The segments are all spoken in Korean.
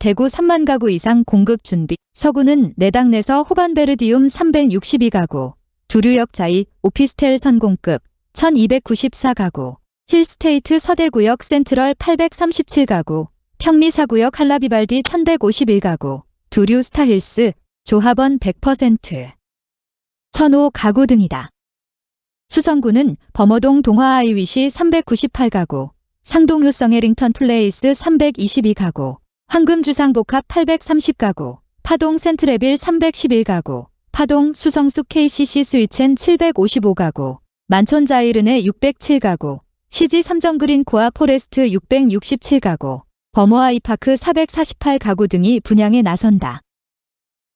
대구 3만 가구 이상 공급 준비. 서구는 내당 내서 호반베르디움 362가구, 두류역 자이 오피스텔 선공급 1294가구, 힐스테이트 서대구역 센트럴 837가구, 평리사구역 한라비발디 1151가구, 두류 스타힐스, 조합원 100%, 천호 가구 등이다. 수성구는 범어동 동화 아이위시 398가구, 상동 효성 해링턴 플레이스 322가구, 황금주상복합 830가구, 파동 센트레빌 311가구, 파동 수성숙 KCC 스위첸 755가구, 만촌자이르네 607가구, 시지 삼정그린 코아 포레스트 667가구, 범어아이파크 448가구 등이 분양에 나선다.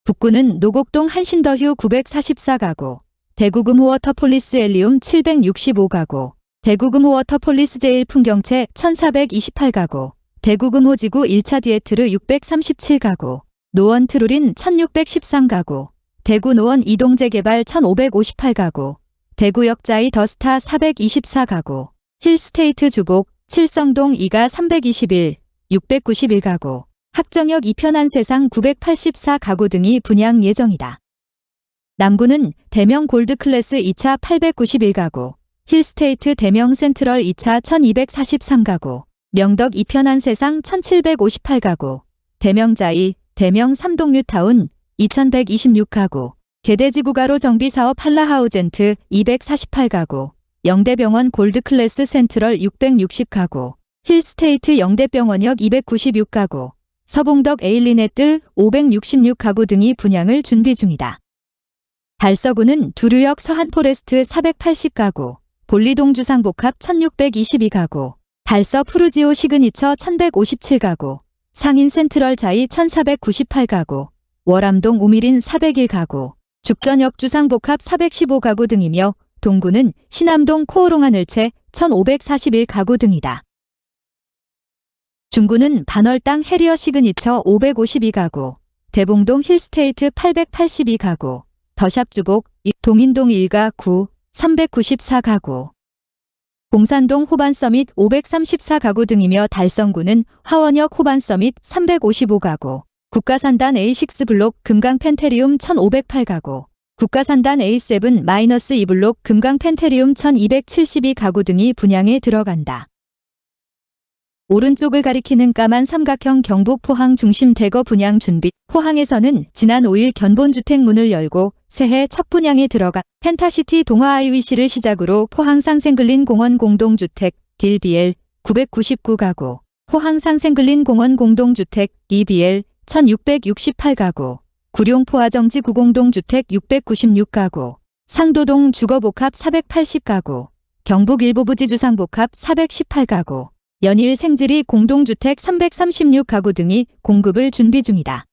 북구는 노곡동 한신더휴 944가구, 대구금호워터폴리스 엘리움 765가구, 대구금호워터폴리스 제일 풍경채 1428가구, 대구금호지구 1차 디에트르 637가구, 노원 트루린 1613가구, 대구 노원2동 재개발 1558가구, 대구역자이 더스타 424가구, 힐스테이트 주복, 칠성동 2가 321, 691가구, 학정역 이편한 세상 984가구 등이 분양 예정이다. 남구는 대명 골드클래스 2차 891가구, 힐스테이트 대명 센트럴 2차 1243가구, 명덕 이편한 세상 1758가구, 대명자이, 대명 삼동뉴타운 2126가구, 개대지구가로 정비사업 한라하우젠트 248가구, 영대병원 골드클래스 센트럴 660가구, 힐스테이트 영대병원역 296가구, 서봉덕 에일린의 뜰 566가구 등이 분양을 준비 중이다. 달서구는 두류역 서한포레스트 480가구, 본리동 주상복합 1622가구, 달서 푸르지오 시그니처 1157가구, 상인 센트럴 자이 1498가구, 월암동 우미린 401가구, 죽전역 주상복합 415가구 등이며 동구는 신암동 코오롱하늘채 1541가구 등이다. 중구는 반월당 해리어 시그니처 552가구, 대봉동 힐스테이트 882가구, 더샵 주복, 동인동 1가 9, 394가구, 공산동 호반서밋 534가구 등이며 달성구는 화원역 호반서밋 355가구, 국가산단 A6 블록 금강 펜테리움 1508가구, 국가산단 A7-2 블록 금강 펜테리움 1272가구 등이 분양에 들어간다. 오른쪽을 가리키는 까만 삼각형 경북 포항 중심 대거 분양 준비 포항에서는 지난 5일 견본주택 문을 열고 새해 첫 분양에 들어가 펜타시티 동화 아이위시를 시작으로 포항 상생글린 공원 공동주택 길비엘 999가구 포항 상생글린 공원 공동주택 EBL 1668가구 구룡 포화정지 구공동주택 696가구 상도동 주거복합 480가구 경북 일부부지 주상복합 418가구 연일 생지리 공동주택 336가구 등이 공급을 준비 중이다.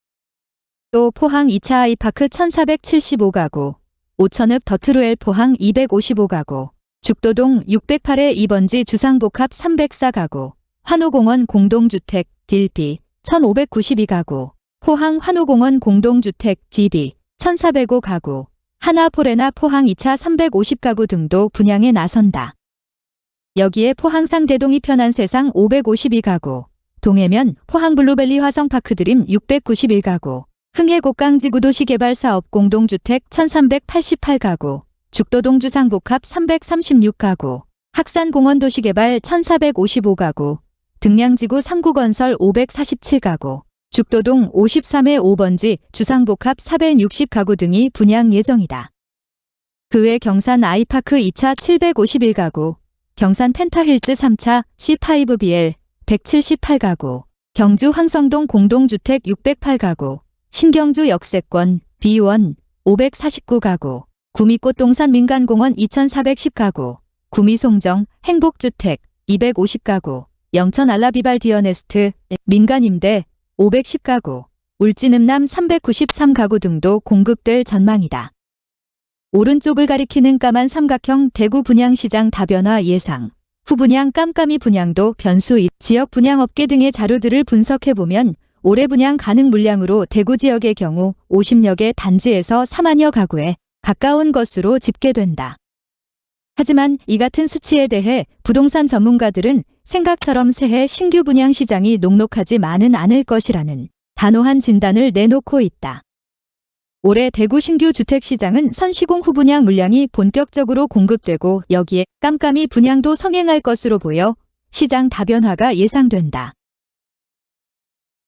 또 포항 2차 아이파크 1475가구, 오천읍 더트루엘 포항 255가구, 죽도동 608의 2번지 주상복합 304가구, 환호공원 공동주택 딜비 1592가구, 포항 환호공원 공동주택 GB 1405가구, 한화포레나 포항 2차 350가구 등도 분양에 나선다. 여기에 포항상대동 이편한 세상 552가구, 동해면 포항 블루밸리 화성파크 드림 691가구, 흥해곡강지구도시 개발 사업 공동주택 1388가구, 죽도동 주상복합 336가구, 학산공원 도시개발 1455가구, 득량지구 삼구건설 547가구, 죽도동 53회 5번지 주상복합 460가구 등이 분양 예정이다. 그 외 경산 아이파크 2차 751가구, 경산 펜타힐즈 3차 C5BL 178가구, 경주 황성동 공동주택 608가구, 신경주 역세권 B1 549가구, 구미꽃동산 민간공원 2410가구, 구미송정 행복주택 250가구, 영천 한라비발디 어네스트 민간임대 510가구, 울진읍남 393가구 등도 공급될 전망이다. 오른쪽을 가리키는 까만 삼각형 대구 분양시장 다변화 예상. 후분양 깜깜이 분양도 변수 지역 분양업계 등의 자료들을 분석해보면 올해 분양 가능 물량으로 대구 지역의 경우 50여 개 단지에서 4만여 가구에 가까운 것으로 집계된다. 하지만 이 같은 수치에 대해 부동산 전문가들은 생각처럼 새해 신규 분양 시장이 녹록하지만은 않을 것이라는 단호한 진단을 내놓고 있다. 올해 대구 신규 주택시장은 선시공 후 분양 물량이 본격적으로 공급되고 여기에 깜깜이 분양도 성행할 것으로 보여 시장 다변화가 예상된다.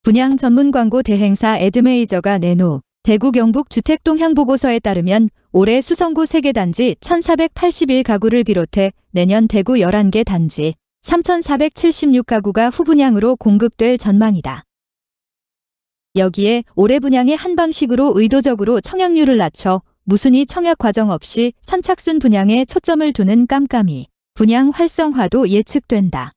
분양 전문 광고 대행사 에드메이저가 내놓 대구 경북 주택동 향 보고서에 따르면 올해 수성구 3개 단지 1481가구를 비롯해 내년 대구 11개 단지 3476가구가 후분양으로 공급될 전망이다. 여기에 올해 분양의 한 방식으로 의도적으로 청약률을 낮춰 무순위 청약 과정 없이 선착순 분양에 초점을 두는 깜깜이 분양 활성화도 예측된다.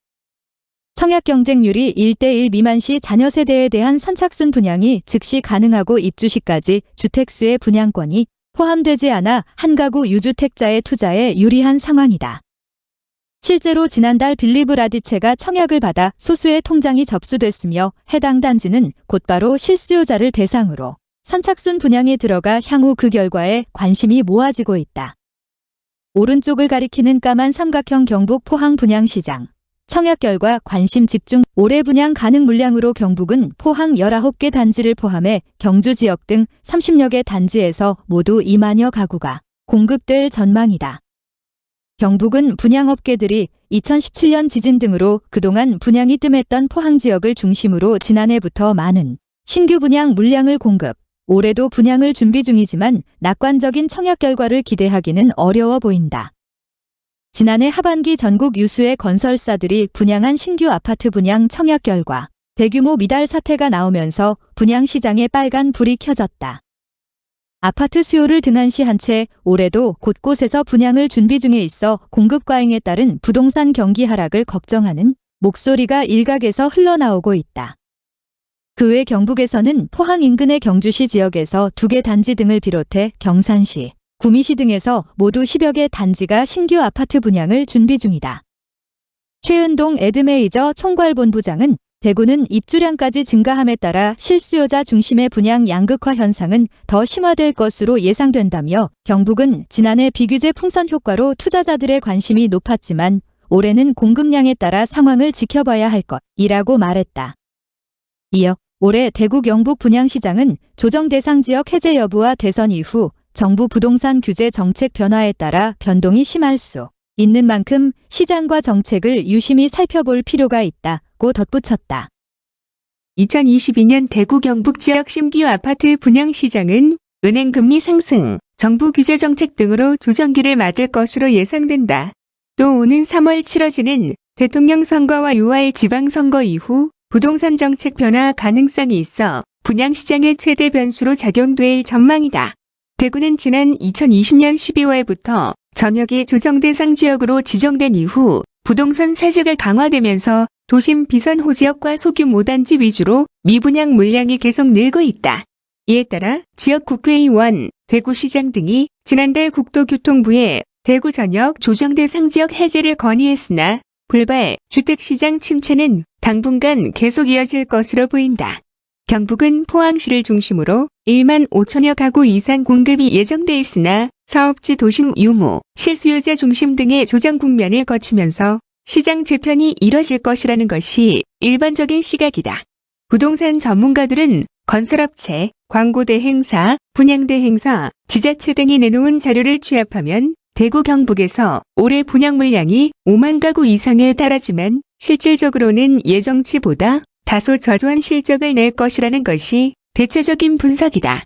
청약 경쟁률이 1대1 미만 시 자녀 세대에 대한 선착순 분양이 즉시 가능하고 입주 시까지 주택수의 분양권이 포함되지 않아 한 가구 유주택자의 투자에 유리한 상황이다. 실제로 지난달 빌리브 라디체가 청약을 받아 소수의 통장이 접수됐으며 해당 단지는 곧바로 실수요자를 대상으로 선착순 분양에 들어가 향후 그 결과에 관심이 모아지고 있다. 오른쪽을 가리키는 까만 삼각형 경북 포항 분양시장. 청약 결과 관심 집중 올해 분양 가능 물량으로 경북은 포항 19개 단지를 포함해 경주 지역 등 30여 개 단지에서 모두 2만여 가구가 공급될 전망이다. 경북은 분양업계들이 2017년 지진 등으로 그동안 분양이 뜸했던 포항 지역을 중심으로 지난해부터 많은 신규 분양 물량을 공급, 올해도 분양을 준비 중이지만 낙관적인 청약 결과를 기대하기는 어려워 보인다. 지난해 하반기 전국 유수의 건설사들이 분양한 신규 아파트 분양 청약 결과 대규모 미달 사태가 나오면서 분양 시장에 빨간 불이 켜졌다. 아파트 수요를 등한시 한 채 올해도 곳곳에서 분양을 준비 중에 있어 공급 과잉에 따른 부동산 경기 하락을 걱정하는 목소리가 일각에서 흘러나오고 있다. 그 외 경북에서는 포항 인근의 경주시 지역에서 두 개 단지 등을 비롯해 경산시, 구미시 등에서 모두 10여 개 단지가 신규 아파트 분양을 준비 중이다. 최은동 에드메이저 총괄본부장은 대구는 입주량까지 증가함에 따라 실수요자 중심의 분양 양극화 현상은 더 심화될 것으로 예상된다며 경북은 지난해 비규제 풍선 효과로 투자자들의 관심이 높았지만 올해는 공급량에 따라 상황을 지켜봐야 할 것이라고 말했다. 이어 올해 대구 경북 분양시장은 조정 대상 지역 해제 여부와 대선 이후 정부 부동산 규제 정책 변화에 따라 변동이 심할 수 있는 만큼 시장과 정책을 유심히 살펴볼 필요가 있다고 덧붙였다. 2022년 대구 경북 지역 신규 아파트 분양 시장은 은행 금리 상승, 정부 규제 정책 등으로 조정기를 맞을 것으로 예상된다. 또 오는 3월 치러지는 대통령 선거와 6월 지방선거 이후 부동산 정책 변화 가능성이 있어 분양 시장의 최대 변수로 작용될 전망이다. 대구는 지난 2020년 12월부터 전역이 조정 대상 지역으로 지정된 이후 부동산 세제가 강화되면서 도심 비선호 지역과 소규모 단지 위주로 미분양 물량이 계속 늘고 있다. 이에 따라 지역 국회의원, 대구시장 등이 지난달 국토교통부에 대구 전역 조정 대상 지역 해제를 건의했으나 불발 주택시장 침체는 당분간 계속 이어질 것으로 보인다. 경북은 포항시를 중심으로 1만 5천여 가구 이상 공급이 예정돼 있으나 사업지 도심 유무, 실수요자 중심 등의 조정 국면을 거치면서 시장 재편이 이뤄질 것이라는 것이 일반적인 시각이다. 부동산 전문가들은 건설업체, 광고대행사, 분양대행사, 지자체 등이 내놓은 자료를 취합하면 대구 경북에서 올해 분양 물량이 5만 가구 이상에 달하지만 실질적으로는 예정치보다 다소 저조한 실적을 낼 것이라는 것이 대체적인 분석이다.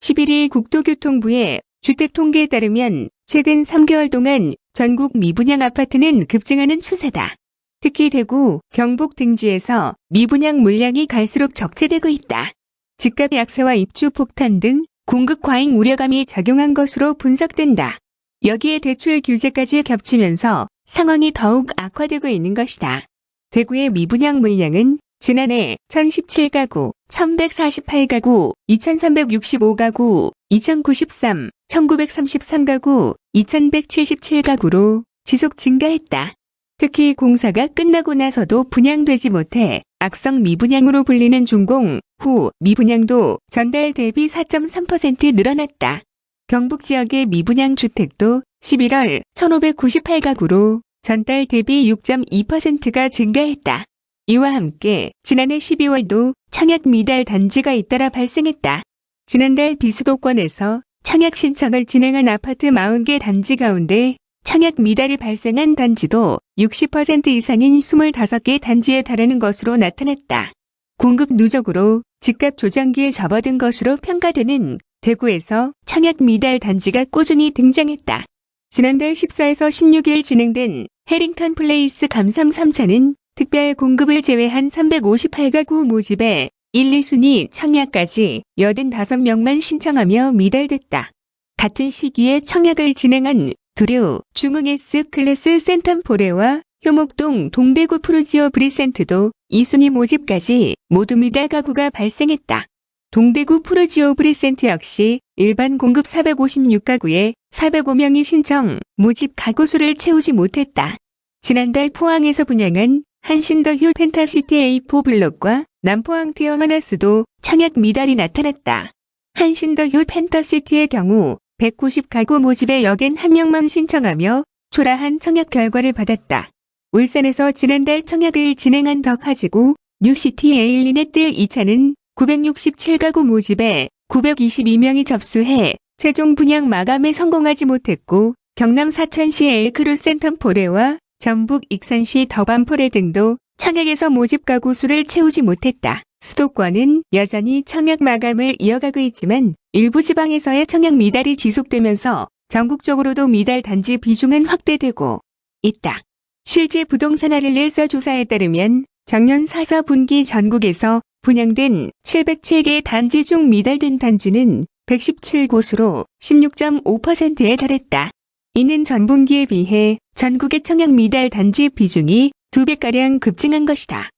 11일 국토교통부의 주택 통계에 따르면 최근 3개월 동안 전국 미분양 아파트는 급증하는 추세다. 특히 대구, 경북 등지에서 미분양 물량이 갈수록 적체되고 있다. 집값 약세와 입주 폭탄 등 공급 과잉 우려감이 작용한 것으로 분석된다. 여기에 대출 규제까지 겹치면서 상황이 더욱 악화되고 있는 것이다. 대구의 미분양 물량은 지난해 1017가구, 1148가구, 2365가구, 2093, 1933가구, 2177가구로 지속 증가했다. 특히 공사가 끝나고 나서도 분양되지 못해 악성 미분양으로 불리는 준공 후 미분양도 전달 대비 4.3% 늘어났다. 경북 지역의 미분양 주택도 11월 1598가구로 전달 대비 6.2%가 증가했다. 이와 함께 지난해 12월도 청약 미달 단지가 잇따라 발생했다. 지난달 비수도권에서 청약 신청을 진행한 아파트 40개 단지 가운데 청약 미달이 발생한 단지도 60% 이상인 25개 단지에 달하는 것으로 나타났다. 공급 누적으로 집값 조정기에 접어든 것으로 평가되는 대구에서 청약 미달 단지가 꾸준히 등장했다. 지난달 14에서 16일 진행된 해링턴 플레이스 감삼 3차는 특별 공급을 제외한 358가구 모집에 1, 2순위 청약까지 85명만 신청하며 미달됐다. 같은 시기에 청약을 진행한 두류, 중흥 S 클래스 센텀포레와 효목동 동대구 푸르지오 브리센트도 2순위 모집까지 모두 미달 가구가 발생했다. 동대구 푸르지오 브리센트 역시 일반 공급 456가구에 405명이 신청, 모집 가구 수를 채우지 못했다. 지난달 포항에서 분양한 한신더휴 펜타시티 A4 블록과 남포항 태왕아너스도 청약 미달이 나타났다. 한신더휴 펜타시티의 경우 190가구 모집에 여긴 한 명만 신청하며 초라한 청약 결과를 받았다. 울산에서 지난달 청약을 진행한 덕하지구 뉴시티 에일린의뜰 2차는 967가구 모집에 922명이 접수해 최종 분양 마감에 성공하지 못했고 경남 사천시 엘크루 센텀포레와 전북 익산시 더반포레 등도 청약에서 모집 가구 수를 채우지 못했다. 수도권은 여전히 청약 마감을 이어가고 있지만 일부 지방에서의 청약 미달이 지속되면서 전국적으로도 미달 단지 비중은 확대되고 있다. 실제 부동산 아를레서 조사에 따르면 작년 4사 분기 전국에서 분양된 707개 단지 중 미달된 단지는 117곳으로 16.5%에 달했다. 이는 전분기에 비해 전국의 청약 미달 단지 비중이 2배가량 급증한 것이다.